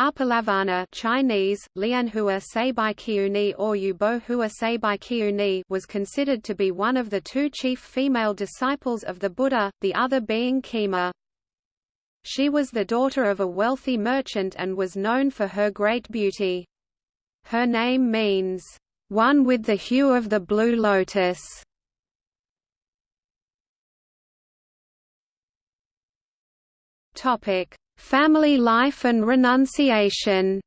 Uppalavanna Chinese, Lianhua Seibai or Yubohua Seibai was considered to be one of the two chief female disciples of the Buddha, the other being Khema. She was the daughter of a wealthy merchant and was known for her great beauty. Her name means, "...one with the hue of the blue lotus". Topic Family life and renunciation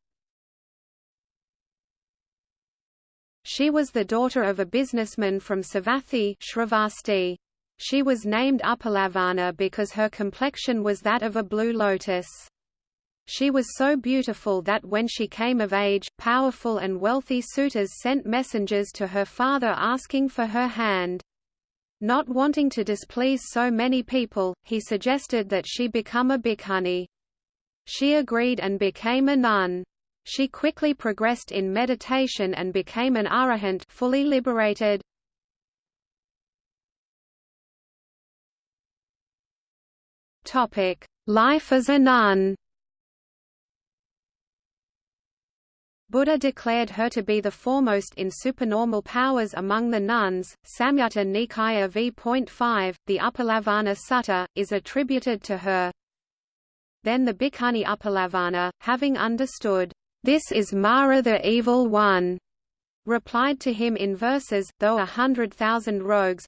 She was the daughter of a businessman from Savatthi Shravasti. She was named Uppalavanna because her complexion was that of a blue lotus. She was so beautiful that when she came of age, powerful and wealthy suitors sent messengers to her father asking for her hand. Not wanting to displease so many people, he suggested that she become a bhikkhuni. She agreed and became a nun. She quickly progressed in meditation and became an arahant fully liberated. Topic: Life as a nun. Buddha declared her to be the foremost in supernormal powers among the nuns. Samyutta Nikaya v.5, the Uppalavanna Sutta, is attributed to her. Then the Bhikkhuni Uppalavanna, having understood, "'This is Mara the Evil One'", replied to him in verses, though a hundred thousand rogues,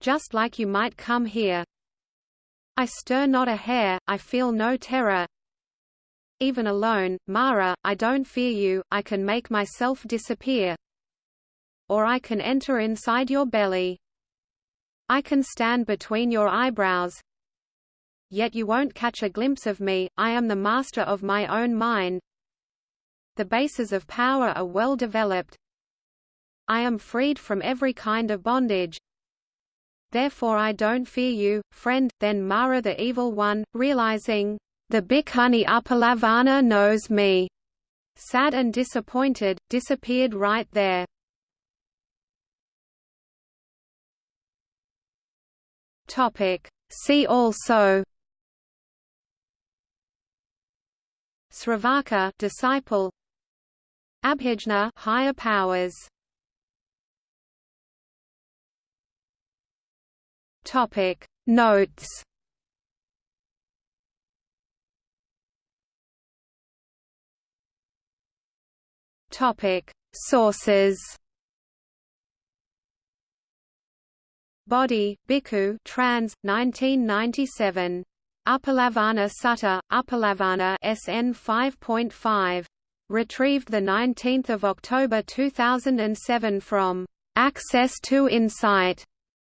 Just like you might come here. I stir not a hair, I feel no terror. Even alone, Mara, I don't fear you, I can make myself disappear. Or I can enter inside your belly. I can stand between your eyebrows, yet you won't catch a glimpse of me, I am the master of my own mind. The bases of power are well developed. I am freed from every kind of bondage. Therefore I don't fear you, friend. Then Mara the Evil One, realizing, the Bhikkhuni Uppalavanna knows me, sad and disappointed, disappeared right there. Topic. See also Sravaka disciple. Abhijna higher powers. Topic. Notes. Topic. Sources. Bodhi, Bhikkhu trans, 1997 Uppalavanna Sutta, Uppalavanna SN 5.5. Retrieved 19 October 2007 from Access to Insight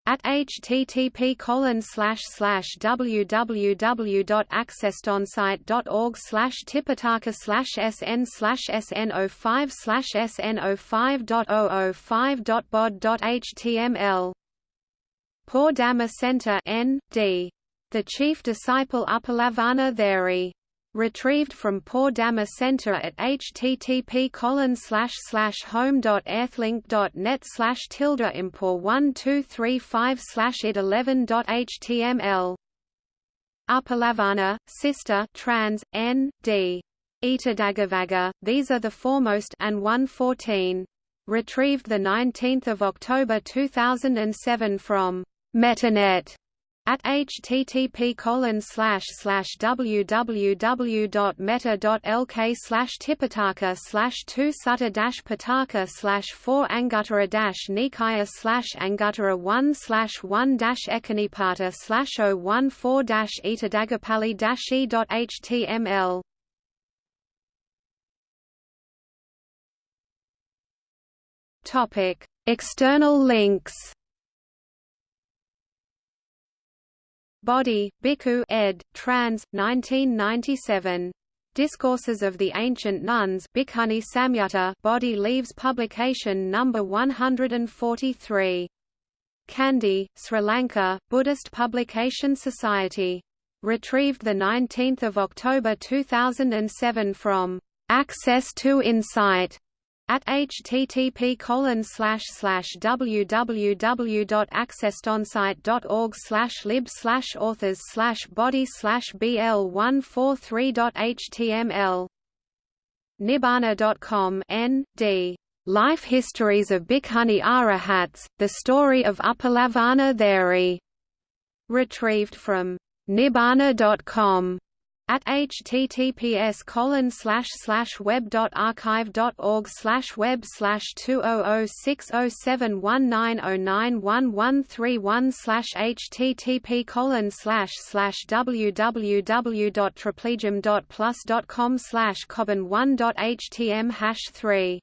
at http www.accesstoinsight.org tipitaka sn slash sn 05 slash sn 05.005.bod.html Poor Dhamma Center N. D. The chief disciple Uppalavanna Theri. Retrieved from Poor Dhamma Center at http home.earthlink.net slash slash tilde impor 1235 slash id 11.html Upalavana, Sister trans, N. D. Etadaggavagga, these are the foremost and 114. Retrieved 19 October 2007 from Metanet at http www.metta.lk slash tipitaka slash 2 sutta dash pitaka slash 4 anguttara dash nikaya slash anguttara 1 slash 1 dash ekanipata slash 014 dash etadagapali dash e.html Topic External links Bodhi, Bhikkhu ed. trans. 1997. Discourses of the Ancient Nuns Bhikkhuni Samyutta Bodhi Leaves publication number 143. Kandy, Sri Lanka, Buddhist Publication Society. Retrieved 19 October 2007 from Access to Insight at http colon slash slash www.accesstoinsight.org slash lib slash authors slash bodhi slash bl one four three html Nibbana.com N D. Life Histories of Bhikkhuni Arahats, The Story of Upalavarna Theri. Retrieved from Nibbana.com at https colon slash slash web dot archive dot org slash web slash two oh oh six oh seven one nine oh nine one one three one slash http colon slash slash www dot triplegium dot plus dot com slash one dot htm hash three